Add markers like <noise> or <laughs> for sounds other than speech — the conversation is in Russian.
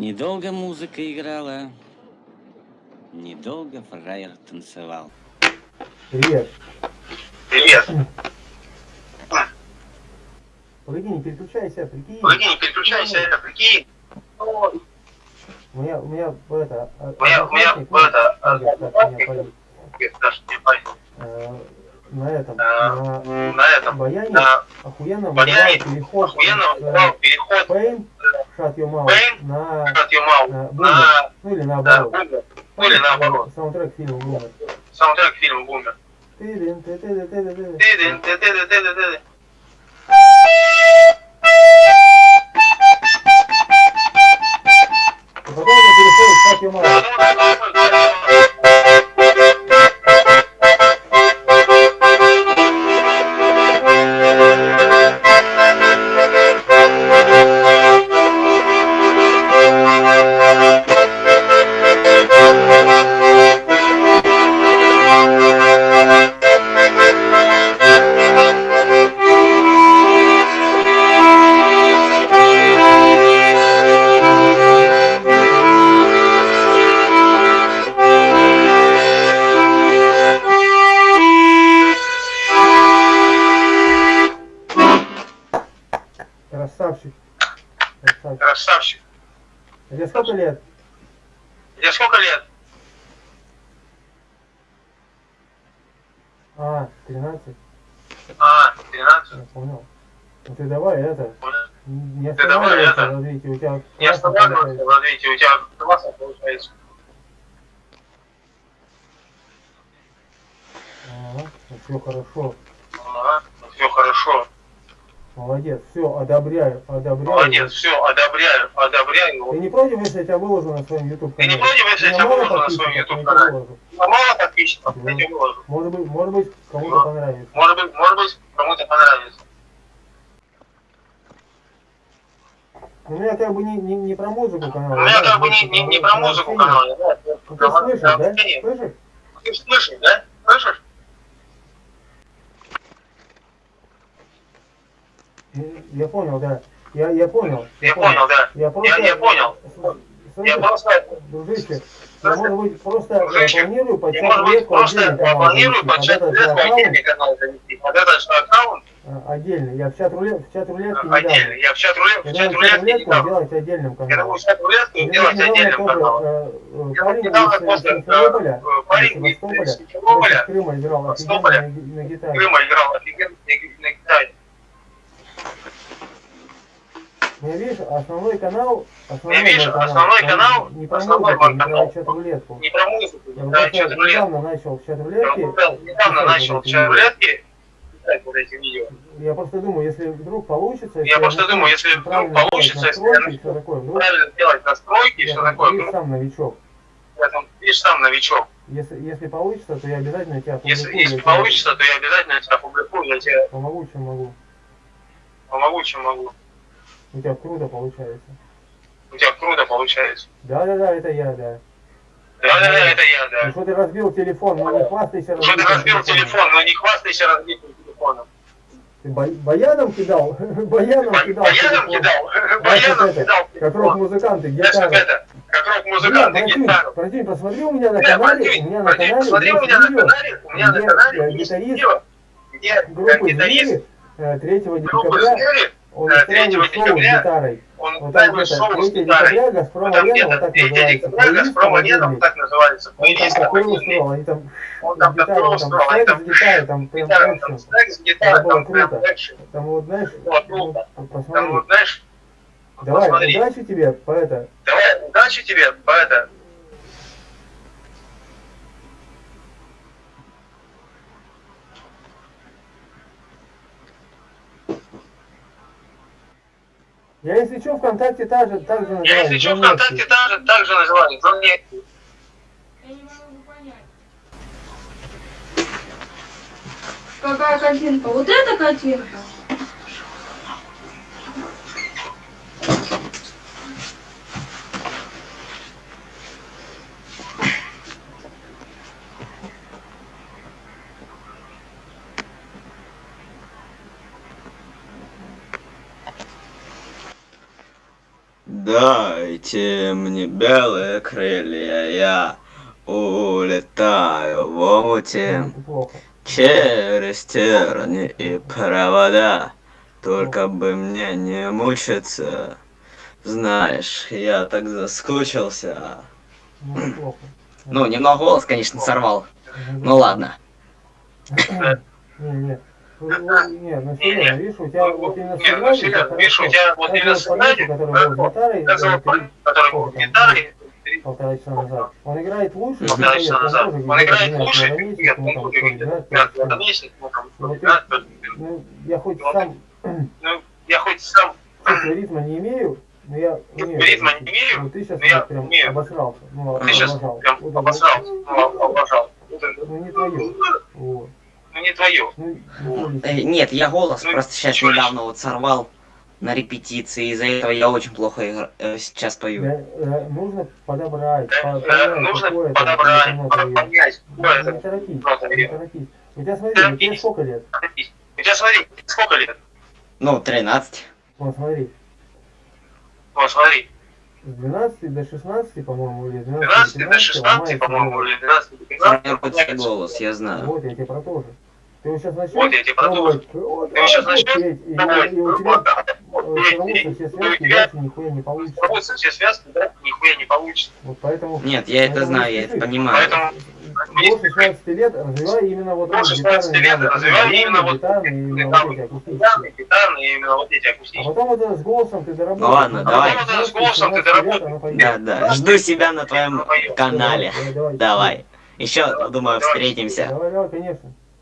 Недолго музыка играла, недолго фраер танцевал. Привет. Привет. Погоди, не переключайся, прикинь. Погоди, не переключайся, прикинь. У меня, у меня это... а, У меня, у меня, это, понял. э, на этом, Э, на На этом, баяне на охуенно баяне переход охуенно с, выбрал переход Pain, Shut Your Mouth Pain, на, от Юмау на на, Boomer, ну или на наоборот. Бумер. Ну или наоборот. Саундтрек фильма Boomer. Саундтрек фильма Бумер. Ты-дын, ты-ты-ты-ты-ты. Ты-дын, ты-ты-ты-ты-ты. И потом это переходит в Shut Your Mouth. Красавчик. Тебе сколько лет? Тебе сколько лет? А, 13. А, 13. Я понял. Ну ты давай это, Понял. не Ты давай это. в развитии, у тебя Не останавливайся, видите, у тебя классно получается. Ага, все хорошо. Ага, все хорошо. Молодец, все, одобряю, одобряю. Молодец, все, одобряю, одобряю. Ты не против, если я тебя выложу на своем YouTube Ты не канале? против, если я тебя выложу на своем YouTube канале? Мало подписчиков, я тебе выложу. Может быть, может быть, кому-то Ну. понравится. Может быть, может быть, кому-то понравится. У меня как бы не, не, не про музыку канал. У меня как бы не, не, не про музыку канал. знаю, Ну, ты слышишь, да? Слышишь? Ты слышишь, да? Слышишь? Я понял, да. Я, я понял. Я понял, да. Я просто... Я, я понял. Слушай, Я просто, Дружище, я, может быть, просто э, Дружище, планирую под я, может быть, просто планирую Под чат рулетку отдельный канал завести. Под этот же аккаунт э, отдельный. Я в чат рулет, в чат рулетке не дам. отдельный. Я в чат рулетку, в Я чат не дам. делать отдельным Я каналом. думаю, чат рулетку делать отдельным каналом. э, э, Я парень из Симферополя, э, э, парень из Симферополя, Крыма играл офигенно на гитаре. Крыма играл офигенно на на гитаре. Ну, видишь, основной канал, основной Я вижу, канал, основной канал, не про основной музыку, не про чат рулетку. Не про музыку, Я не про чат рулетку. недавно начал в чат Я рулетке. вот недавно начал чат писать вот эти видео. Я просто думаю, если вдруг получится, Я если просто думаю, если вдруг получится, если я вдруг Правильно делать настройки я все такое. видишь, Ну, сам новичок. я видишь, сам новичок. Если, если получится, то я обязательно тебя Если, опубликую, если я тебе получится, то я обязательно тебя опубликую, я тебе помогу, чем могу. помогу, чем могу. У тебя круто получается. У тебя круто получается. Да-да-да, это я, да. Да-да-да, это я, Ну да. что ты разбил телефон, ну не хвастайся Что ты разбитым разбил телефон, но не хвастайся разбитым телефоном. Ты бо- баяном кидал? <laughs> баяном Ба- кидал Баяном телефон. кидал, <laughs> баяном это, кидал Как рок-музыканты, гитара. это, как рок-музыканты гитару. Братюнь, посмотри у меня на канале, у меня на канале Смотри, у есть меня на канале, у меня на канале э, гитарист где э, группы гитарист «Звери» э, 3 группы декабря, он устраивает 3 шоу с гитарой. он Вот устраивает шоу с 3 гитарой. «Газпром Арена», вот так 3 называется, «Газпром Арена», вот так называется, плейлист такой устроил, они там Он там с такой устроил, они секс там с прям экшен. с гитарой, там прям экшен. Там вот, знаешь, ну. Там вот, знаешь, Давай, удачи тебе, по это. Давай, удачи тебе, по Я, если что, ВКонтакте так же, так же Я, называю. если что, ВКонтакте Лекси. так же, так же называли, Джон Лекси. Я не могу понять. Какая картинка? Вот эта картинка? Дайте мне белые крылья, я улетаю в омуте через терни и провода. Только бы мне не мучиться. Знаешь, я так заскучился. Ну. Ну, немного голос, конечно, сорвал. Ну ладно. Не, не. Ну, ну, Не, ну серьезно, видишь, у тебя вот именно Не, ну серьезно, видишь, у тебя вот именно сценарий, который был гитарой, который был полтора часа назад. Он играет лучше, полтора часа назад. Он играет лучше, 12 на нет, он ну, будет играть на ну там, Ну, я хоть сам ну, я хоть сам <clears throat> ритма не имею, но я умею. Ритма не имею, Вот ты сейчас но прям обосрался. Ну, ты сейчас прям обосрался, ну, обожал. Ну, не твое. Вот. Ну не твое. Ну, не Э, нет, я голос Ну, просто сейчас чё недавно вот сорвал на репетиции. Из-за этого я очень плохо игра- э, сейчас пою. Да, э, нужно подобрать, Э, по- понять, Нужно это подобрать, понять, какое Не это. торопись, не торопись. У тебя, смотри, у тебя Торопись. сколько лет? У тебя смотри, сколько лет? Ну, 13. Вот смотри, Вот смотри, с 12 до 16, по-моему, или с 12 12 до до 15 16, ломается по-моему, или 12 до 15. Формируется голос, я знаю. Вот, я тебе про то же. Ты вот сейчас начнешь Вот я тебе про то же. вот, Ты сейчас начнешь петь, и, у тебя э, сорвутся все связки, и дальше нихуя не получится. Сорвутся все связки, да, нихуя не получится. Вот поэтому... Нет, я это знаю, я это понимаю. Поэтому До 16 лет развивай именно вот До эти 16 гитарные лет навыки, развивай именно вот гитарные, именно вот эти акустические. гитарные, гитарные, именно вот эти А акустические. потом вот это с голосом ты доработаешь. Ну ладно, А давай. потом Ну, вот с голосом ты 17 лет доработай. оно пойдет. Да, да. Жду себя на твоем канале. Давай. Еще, думаю, встретимся. Давай, давай, конечно.